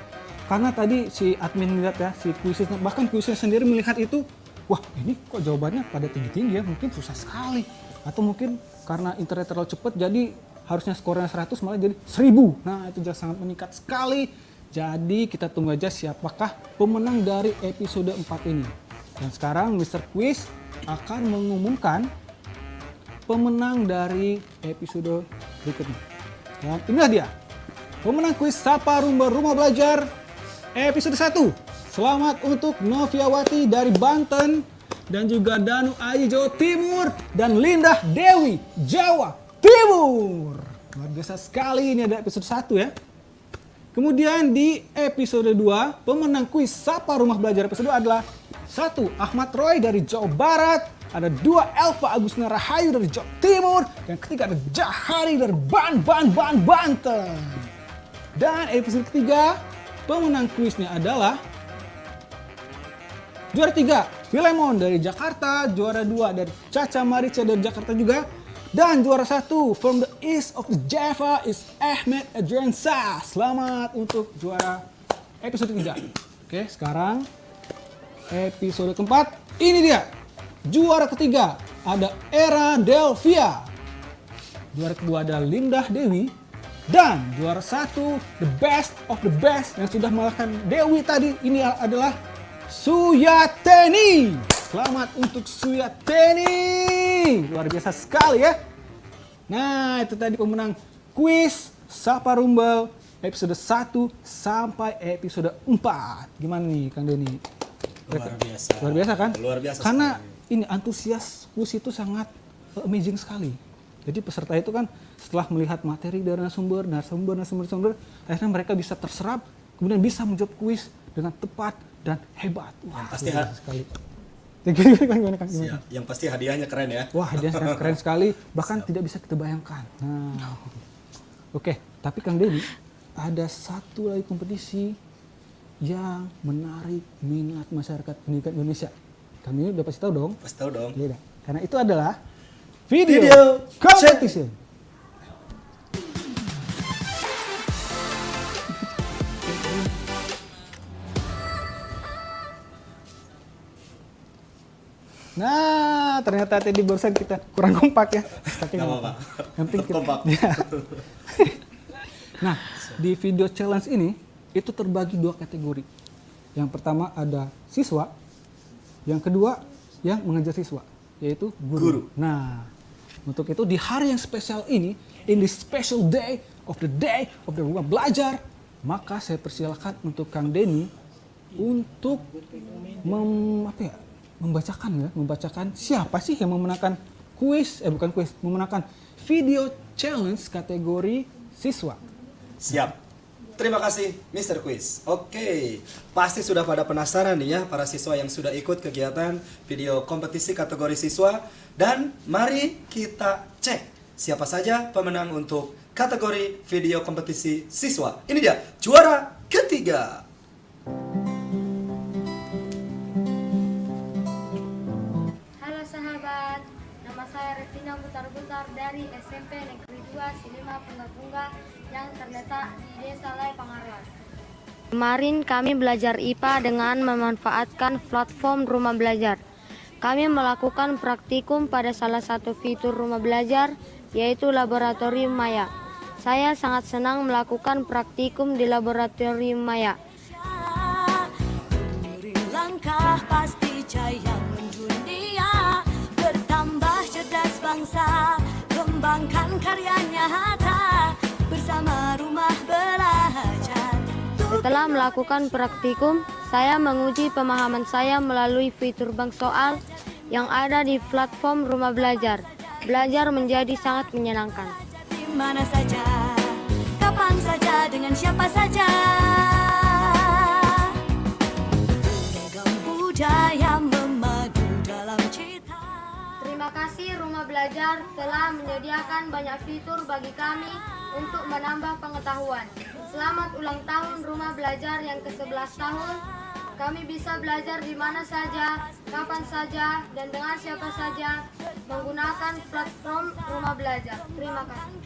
Karena tadi si admin melihat ya, si kuisnya bahkan kuisnya sendiri melihat itu, wah ini kok jawabannya pada tinggi-tinggi ya, mungkin susah sekali. Atau mungkin karena internet terlalu cepat jadi harusnya skornya 100 malah jadi 1000. Nah itu juga sangat meningkat sekali. Jadi kita tunggu aja siapakah pemenang dari episode 4 ini. Dan sekarang Mr. Quiz akan mengumumkan pemenang dari episode berikutnya. Dan inilah dia. Pemenang kuis Sapa Rumba Rumah Belajar episode 1. Selamat untuk Noviawati dari Banten dan juga Danu Ayi Jawa Timur dan Lindah Dewi Jawa Timur. Luar biasa sekali ini ada episode 1 ya. Kemudian di episode 2, pemenang kuis Sapa Rumah Belajar episode 2 adalah satu Ahmad Roy dari Jawa Barat, ada dua Elva Agustina Rahayu dari Jawa Timur, dan ketiga ada Jahari dari Ban Ban Ban Banten. Dan episode ketiga, pemenang kuisnya adalah juara tiga Filemon dari Jakarta, juara dua dari Caca Marica dari Jakarta juga, dan juara satu from the east of Java is Ahmed Adriansa. Selamat untuk juara episode ketiga. Oke, sekarang episode keempat. Ini dia. Juara ketiga ada Era Delvia. Juara kedua ada Lindah Dewi. Dan juara satu, the best of the best yang sudah mengalahkan Dewi tadi. Ini adalah Suyateni. Selamat untuk Suyateni. Luar biasa sekali ya. Nah, itu tadi pemenang kuis Sapa Rumble episode 1 sampai episode 4. Gimana nih Kang Denny? Luar biasa. Luar biasa kan? Luar biasa Karena sekali. ini antusias kuis itu sangat amazing sekali. Jadi peserta itu kan setelah melihat materi dari narasumber, narasumber, narasumber, narasumber, akhirnya mereka bisa terserap, kemudian bisa menjawab kuis dengan tepat dan hebat. Wah, pasti ha- biasa sekali. Siap. Yang pasti hadiahnya keren ya. Wah, dia sangat keren sekali, bahkan tidak bisa kita bayangkan. Nah, oke, tapi Kang Denny, ada satu lagi kompetisi yang menarik minat masyarakat pendidikan Indonesia. Kami udah pasti tahu dong. Pasti tahu dong. Iya. Karena itu adalah video, Video competition. Nah, Ah, ternyata tadi barusan kita kurang kompak ya. Tapi Nggak nggak apa-apa. Yang penting kita- Kompak. Ya. nah, di video challenge ini itu terbagi dua kategori. Yang pertama ada siswa, yang kedua yang mengajar siswa, yaitu guru. Guru. Nah, untuk itu di hari yang spesial ini, in this special day of the day of the rumah belajar, maka saya persilakan untuk Kang Denny untuk mem, apa ya, membacakan ya, membacakan siapa sih yang memenangkan kuis, eh bukan kuis, memenangkan video challenge kategori siswa. Siap. Terima kasih Mr. Quiz. Oke, pasti sudah pada penasaran nih ya para siswa yang sudah ikut kegiatan video kompetisi kategori siswa dan mari kita cek siapa saja pemenang untuk kategori video kompetisi siswa. Ini dia juara ketiga. Dari SMP Negeri 2 Silima Punggah-Punggah yang terletak di Desa Lai Pangaruan. Kemarin kami belajar IPA dengan memanfaatkan platform rumah belajar. Kami melakukan praktikum pada salah satu fitur rumah belajar yaitu laboratorium maya. Saya sangat senang melakukan praktikum di laboratorium maya. Langkah pasti jaya karya nyata Bersama rumah belajar Setelah melakukan praktikum, saya menguji pemahaman saya melalui fitur bank soal yang ada di platform rumah belajar. Belajar menjadi sangat menyenangkan. Di mana saja Kapan saja dengan siapa saja budaya Belajar telah menyediakan banyak fitur bagi kami untuk menambah pengetahuan. Selamat ulang tahun Rumah Belajar yang ke-11 tahun. Kami bisa belajar di mana saja, kapan saja, dan dengan siapa saja menggunakan platform Rumah Belajar. Terima kasih.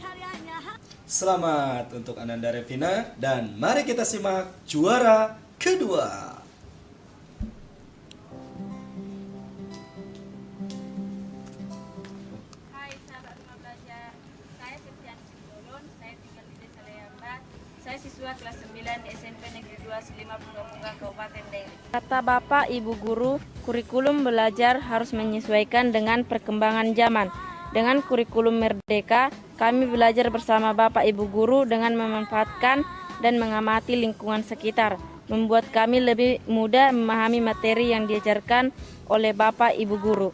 Selamat untuk Ananda Revina dan mari kita simak juara kedua. Kata Bapak Ibu Guru, kurikulum belajar harus menyesuaikan dengan perkembangan zaman. Dengan kurikulum merdeka, kami belajar bersama Bapak Ibu Guru dengan memanfaatkan dan mengamati lingkungan sekitar, membuat kami lebih mudah memahami materi yang diajarkan oleh Bapak Ibu Guru.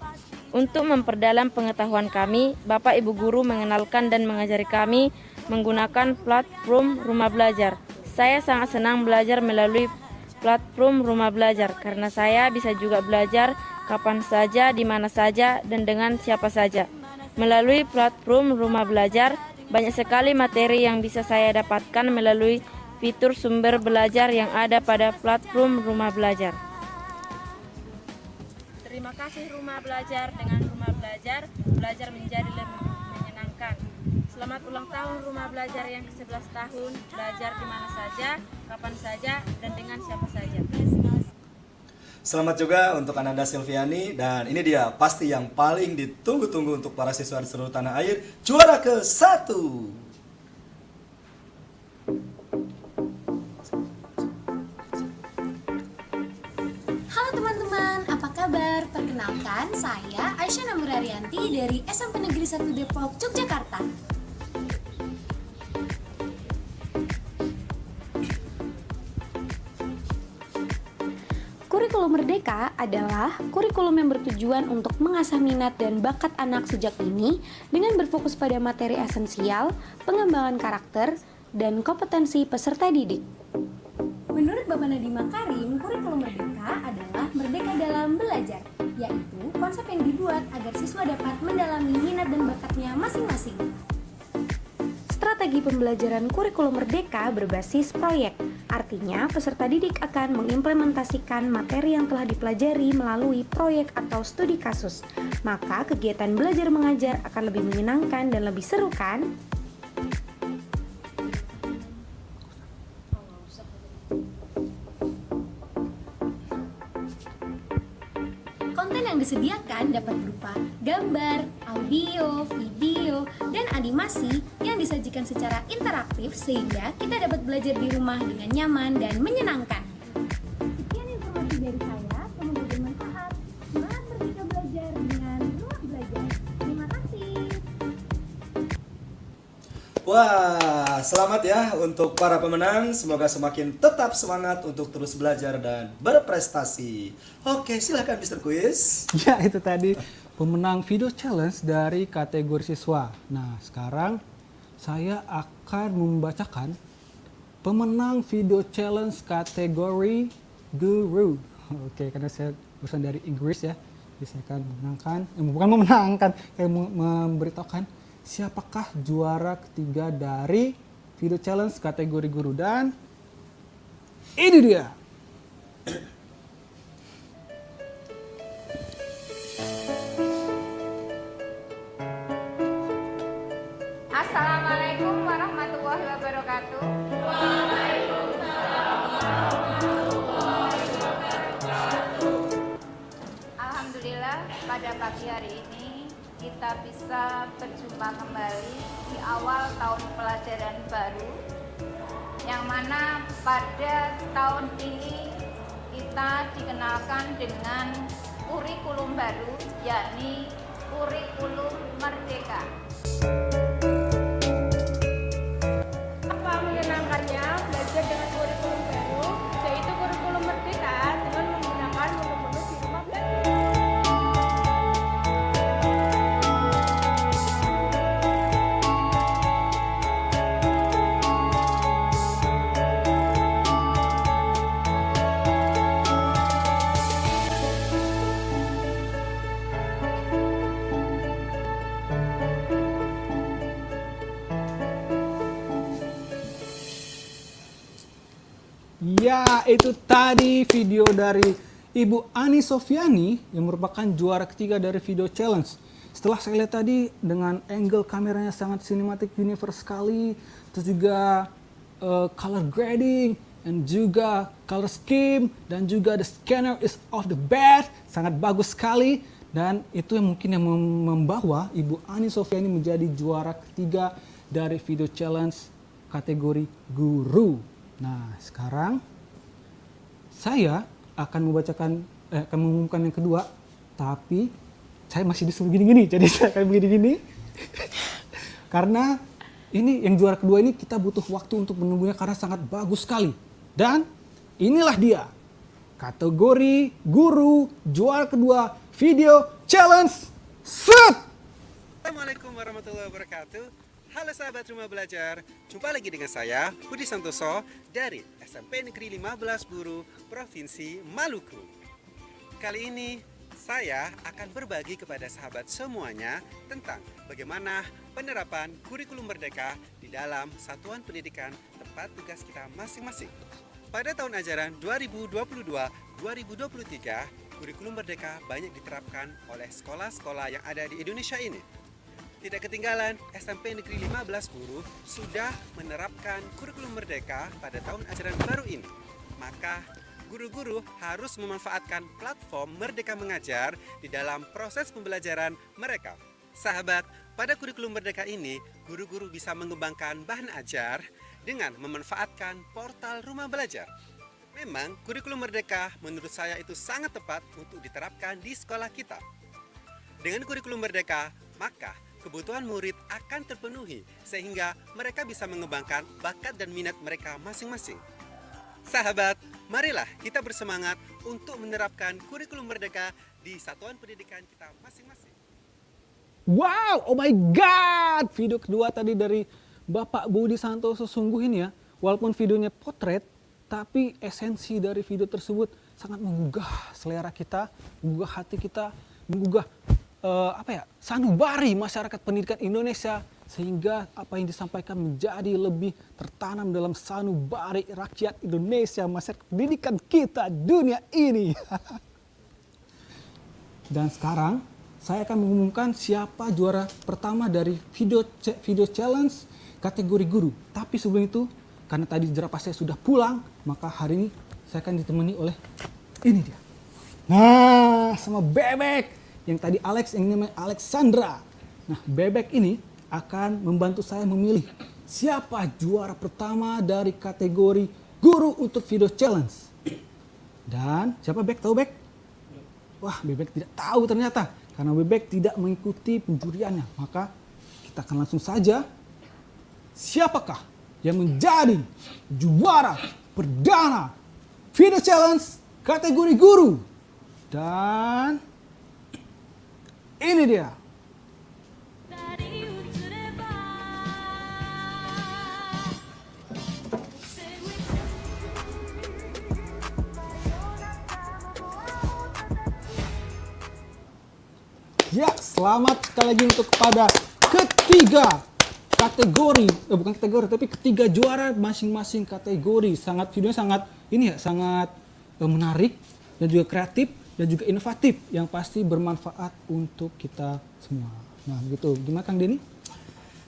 Untuk memperdalam pengetahuan kami, Bapak Ibu Guru mengenalkan dan mengajari kami menggunakan platform rumah belajar. Saya sangat senang belajar melalui platform rumah belajar karena saya bisa juga belajar kapan saja, di mana saja, dan dengan siapa saja. Melalui platform rumah belajar, banyak sekali materi yang bisa saya dapatkan melalui fitur sumber belajar yang ada pada platform rumah belajar. Terima kasih rumah belajar dengan rumah belajar, belajar menjadi lebih. Selamat ulang tahun rumah belajar yang ke-11 tahun, belajar di mana saja, kapan saja, dan dengan siapa saja. Selamat juga untuk Ananda Silviani dan ini dia pasti yang paling ditunggu-tunggu untuk para siswa di seluruh tanah air juara ke satu. Halo teman-teman, apa kabar? Perkenalkan, saya Aisyah Namurarianti dari SMP Negeri 1 Depok, Yogyakarta. Kurikulum Merdeka adalah kurikulum yang bertujuan untuk mengasah minat dan bakat anak sejak dini dengan berfokus pada materi esensial, pengembangan karakter, dan kompetensi peserta didik. Menurut Bapak Nadiem Makarim, kurikulum merdeka adalah merdeka dalam belajar, yaitu konsep yang dibuat agar siswa dapat mendalami minat dan bakatnya masing-masing. Strategi pembelajaran kurikulum merdeka berbasis proyek. Artinya, peserta didik akan mengimplementasikan materi yang telah dipelajari melalui proyek atau studi kasus. Maka, kegiatan belajar mengajar akan lebih menyenangkan dan lebih seru kan? Konten yang disediakan dapat berupa gambar, audio, video, dan animasi yang disajikan secara interaktif sehingga kita dapat belajar di rumah dengan nyaman dan menyenangkan. Sekian informasi dari saya, semoga bermanfaat. Semangat belajar dengan rumah belajar. Terima kasih. Wah, selamat ya untuk para pemenang. Semoga semakin tetap semangat untuk terus belajar dan berprestasi. Oke, silahkan Mr. Quiz. Ya, itu tadi pemenang video challenge dari kategori siswa. Nah, sekarang saya akan membacakan pemenang video challenge kategori guru. Oke, karena saya urusan dari Inggris ya. Jadi saya akan memenangkan, eh, bukan memenangkan, kayak memberitahukan siapakah juara ketiga dari video challenge kategori guru dan ini dia. Assalamualaikum warahmatullahi wabarakatuh. Alhamdulillah pada pagi hari ini kita bisa berjumpa kembali di awal tahun pelajaran baru yang mana pada tahun ini kita dikenalkan dengan kurikulum baru yakni kurikulum merdeka. Itu tadi video dari Ibu Ani Sofiani yang merupakan juara ketiga dari video challenge. Setelah saya lihat tadi dengan angle kameranya sangat cinematic universe sekali, terus juga uh, color grading, dan juga color scheme, dan juga the scanner is off the bed, sangat bagus sekali. Dan itu yang mungkin yang mem- membawa Ibu Ani Sofiani menjadi juara ketiga dari video challenge kategori guru. Nah, sekarang saya akan membacakan eh, akan mengumumkan yang kedua, tapi saya masih disuruh gini-gini, jadi saya akan begini-gini. karena ini yang juara kedua ini kita butuh waktu untuk menunggunya karena sangat bagus sekali. Dan inilah dia kategori guru juara kedua video challenge set. Assalamualaikum warahmatullahi wabarakatuh. Halo sahabat rumah belajar, jumpa lagi dengan saya Budi Santoso dari SMP Negeri 15 Buru Provinsi Maluku. Kali ini saya akan berbagi kepada sahabat semuanya tentang bagaimana penerapan kurikulum merdeka di dalam satuan pendidikan tempat tugas kita masing-masing. Pada tahun ajaran 2022-2023, kurikulum merdeka banyak diterapkan oleh sekolah-sekolah yang ada di Indonesia ini. Tidak ketinggalan, SMP Negeri 15 Buru sudah menerapkan kurikulum merdeka pada tahun ajaran baru ini. Maka, guru-guru harus memanfaatkan platform Merdeka Mengajar di dalam proses pembelajaran mereka. Sahabat, pada kurikulum merdeka ini, guru-guru bisa mengembangkan bahan ajar dengan memanfaatkan portal rumah belajar. Memang, kurikulum merdeka menurut saya itu sangat tepat untuk diterapkan di sekolah kita. Dengan kurikulum merdeka, maka kebutuhan murid akan terpenuhi sehingga mereka bisa mengembangkan bakat dan minat mereka masing-masing. Sahabat, marilah kita bersemangat untuk menerapkan kurikulum merdeka di satuan pendidikan kita masing-masing. Wow, oh my god. Video kedua tadi dari Bapak Budi Santoso sungguh ini ya. Walaupun videonya potret, tapi esensi dari video tersebut sangat menggugah selera kita, menggugah hati kita, menggugah eh, apa ya sanubari masyarakat pendidikan Indonesia sehingga apa yang disampaikan menjadi lebih tertanam dalam sanubari rakyat Indonesia masyarakat pendidikan kita dunia ini. Dan sekarang saya akan mengumumkan siapa juara pertama dari video video challenge kategori guru. Tapi sebelum itu, karena tadi jerapah saya sudah pulang, maka hari ini saya akan ditemani oleh ini dia. Nah, sama Bebek yang tadi Alex yang namanya Alexandra. Nah, Bebek ini akan membantu saya memilih siapa juara pertama dari kategori guru untuk video challenge. Dan siapa Bek? Tahu Bek? Wah, Bebek tidak tahu ternyata karena Bebek tidak mengikuti penjuriannya. Maka kita akan langsung saja siapakah yang menjadi juara perdana video challenge kategori guru. Dan ini dia. Ya, selamat sekali lagi untuk kepada ketiga kategori, eh, bukan kategori, tapi ketiga juara masing-masing kategori. Sangat videonya sangat ini ya, sangat eh, menarik dan juga kreatif dan juga inovatif yang pasti bermanfaat untuk kita semua. Nah, begitu. Gimana Kang Denny?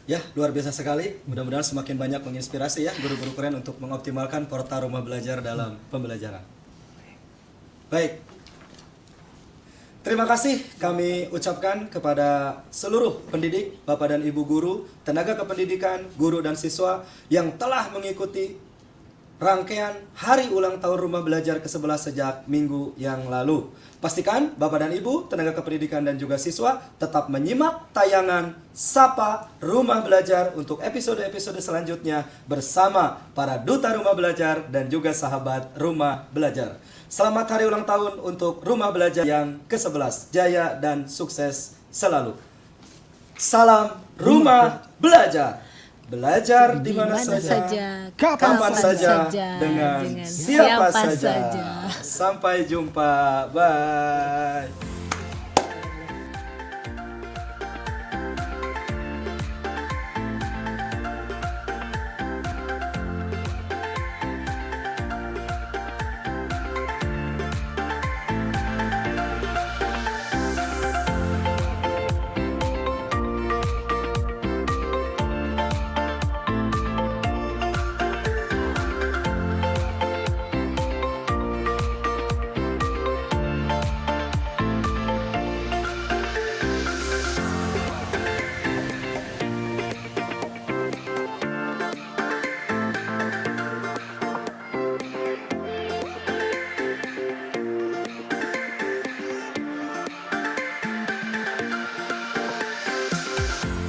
Ya, luar biasa sekali. Mudah-mudahan semakin banyak menginspirasi ya guru-guru keren untuk mengoptimalkan portal rumah belajar dalam pembelajaran. Baik. Terima kasih kami ucapkan kepada seluruh pendidik, Bapak dan Ibu guru, tenaga kependidikan, guru dan siswa yang telah mengikuti rangkaian hari ulang tahun rumah belajar ke-11 sejak minggu yang lalu. Pastikan Bapak dan Ibu, tenaga kependidikan dan juga siswa tetap menyimak tayangan Sapa Rumah Belajar untuk episode-episode selanjutnya bersama para duta rumah belajar dan juga sahabat rumah belajar. Selamat hari ulang tahun untuk rumah belajar yang ke-11. Jaya dan sukses selalu. Salam rumah belajar. Belajar di mana saja, saja, kapan, kapan saja, saja, dengan, dengan siapa, siapa saja. saja. Sampai jumpa. Bye.